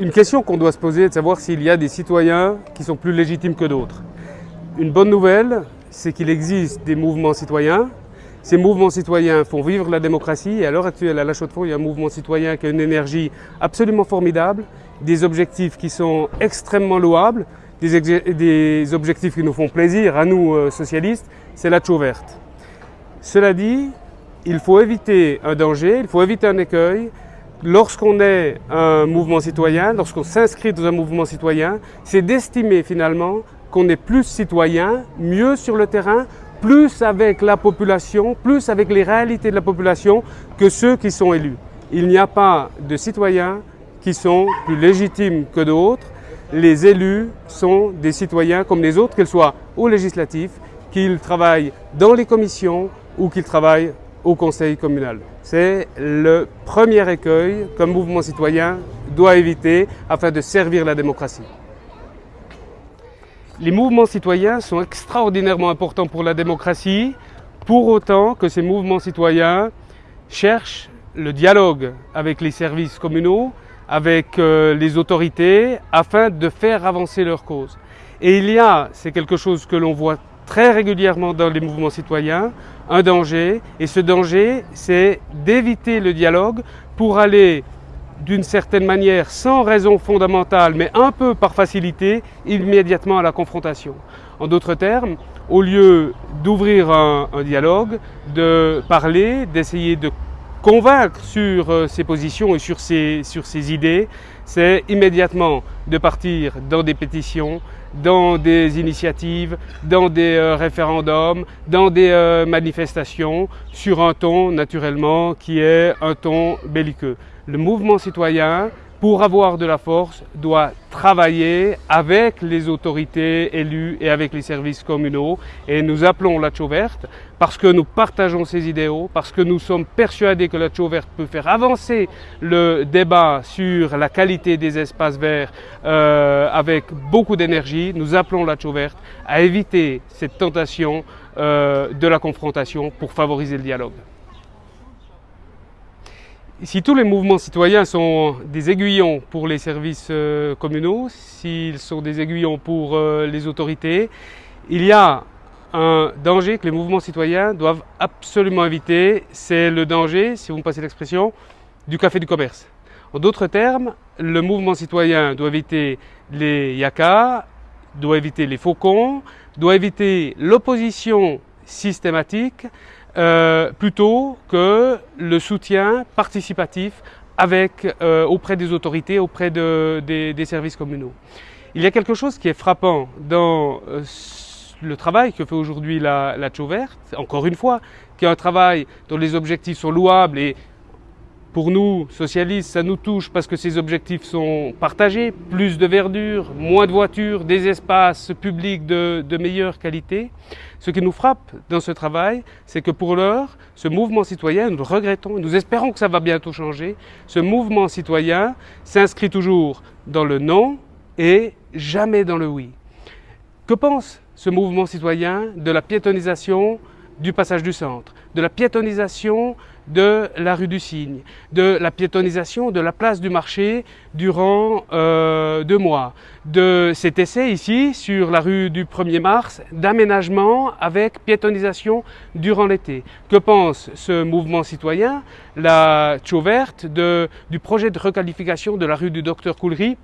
Une question qu'on doit se poser est de savoir s'il y a des citoyens qui sont plus légitimes que d'autres. Une bonne nouvelle, c'est qu'il existe des mouvements citoyens. Ces mouvements citoyens font vivre la démocratie et à l'heure actuelle, à La Chaux-de-Fonds, il y a un mouvement citoyen qui a une énergie absolument formidable, des objectifs qui sont extrêmement louables, des, objectifs qui nous font plaisir à nous euh, socialistes, c'est la chaux verte. Cela dit, il faut éviter un danger, il faut éviter un écueil. Lorsqu'on est un mouvement citoyen, lorsqu'on s'inscrit dans un mouvement citoyen, c'est d'estimer finalement qu'on est plus citoyen, mieux sur le terrain, plus avec la population, plus avec les réalités de la population que ceux qui sont élus. Il n'y a pas de citoyens qui sont plus légitimes que d'autres. Les élus sont des citoyens comme les autres, qu'ils soient au législatif, qu'ils travaillent dans les commissions ou qu'ils travaillent au conseil communal. C'est le premier écueil qu'un mouvement citoyen doit éviter afin de servir la démocratie. Les mouvements citoyens sont extraordinairement importants pour la démocratie, pour autant que ces mouvements citoyens cherchent le dialogue avec les services communaux, avec euh, les autorités, afin de faire avancer leur cause. Et il y a, c'est quelque chose que l'on voit très régulièrement dans les mouvements citoyens, un danger, et ce danger, c'est d'éviter le dialogue pour aller d'une certaine manière, sans raison fondamentale, mais un peu par facilité, immédiatement à la confrontation. En d'autres termes, au lieu d'ouvrir un, dialogue, de parler, d'essayer de convaincre sur euh, ses positions et sur ses, idées, c'est immédiatement de partir dans des pétitions, dans des initiatives, dans des euh, référendums, dans des euh, manifestations, sur un ton naturellement qui est un ton belliqueux. Le mouvement citoyen, pour avoir de la force, doit travailler avec les autorités élues et avec les services communaux. Et nous appelons la verte parce que nous partageons ces idéaux, parce que nous sommes persuadés que la verte peut faire avancer le débat sur la qualité des espaces verts euh, avec beaucoup d'énergie. Nous appelons la verte à éviter cette tentation euh, de la confrontation pour favoriser le dialogue. Si tous les mouvements citoyens sont des aiguillons pour les services euh, communaux, s'ils sont des aiguillons pour euh, les autorités, il y a un danger que les mouvements citoyens doivent absolument éviter, c'est le danger, si vous me passez l'expression, du café du commerce. En d'autres termes, le mouvement citoyen doit éviter les yakas, doit éviter les faucons, doit éviter l'opposition systématique, euh, plutôt que le soutien participatif avec, euh, auprès des autorités, auprès des, services communaux. Il y a quelque chose qui est frappant dans euh, le travail que fait aujourd'hui la, la verte, encore une fois, qui est un travail dont les objectifs sont louables et pour nous, socialistes, ça nous touche parce que ces objectifs sont partagés, plus de verdure, moins de voitures, des espaces publics de, meilleure qualité. Ce qui nous frappe dans ce travail, c'est que pour l'heure, ce mouvement citoyen, nous le regrettons, nous espérons que ça va bientôt changer, ce mouvement citoyen s'inscrit toujours dans le non et jamais dans le oui. Que pense ce mouvement citoyen de la piétonisation du passage du centre, de la piétonisation de la rue du Cygne, de la piétonisation de la place du marché durant euh, deux mois, de cet essai ici sur la rue du 1er mars d'aménagement avec piétonisation durant l'été. Que pense ce mouvement citoyen, la Chauverte, du projet de requalification de la rue du Docteur Coulery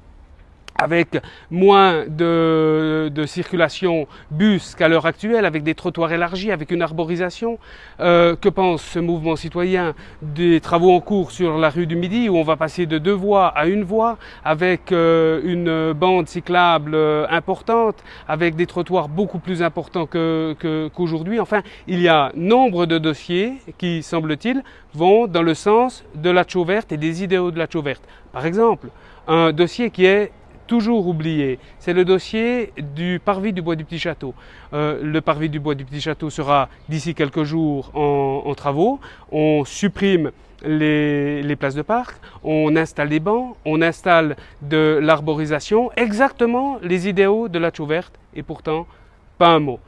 avec moins de, circulation bus qu'à l'heure actuelle, avec des trottoirs élargis, avec une arborisation. Euh, que pense ce mouvement citoyen des travaux en cours sur la rue du Midi, où on va passer de deux voies à une voie, avec euh, une bande cyclable euh, importante, avec des trottoirs beaucoup plus importants qu'aujourd'hui. enfin, il y a nombre de dossiers qui, semble-t-il, vont dans le sens de la verte et des idéaux de la verte. Par exemple, un dossier qui est toujours oublié, c'est le dossier du parvis du Bois du Petit Château. Euh, le parvis du Bois du Petit Château sera d'ici quelques jours en, travaux. On supprime les, places de parc, on installe des bancs, on installe de l'arborisation, exactement les idéaux de la chaux verte, et pourtant, pas un mot.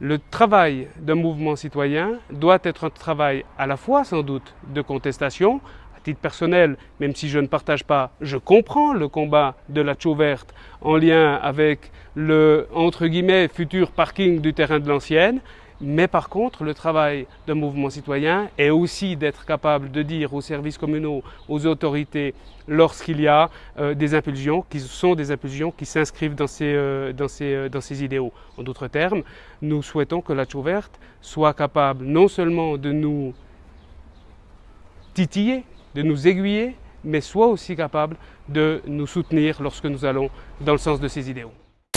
Le travail d'un mouvement citoyen doit être un travail à la fois sans doute de contestation, titre personnel, même si je ne partage pas, je comprends le combat de la Chaux verte en lien avec le entre guillemets futur parking du terrain de l'ancienne. Mais par contre, le travail d'un mouvement citoyen est aussi d'être capable de dire aux services communaux, aux autorités, lorsqu'il y a euh, des impulsions qui sont des impulsions qui s'inscrivent dans, ces, euh, dans, euh, dans ces idéaux. En d'autres termes, nous souhaitons que la Chaux verte soit capable non seulement de nous titiller, de nous aiguiller, mais soit aussi capable de nous soutenir lorsque nous allons dans le sens de ces idéaux.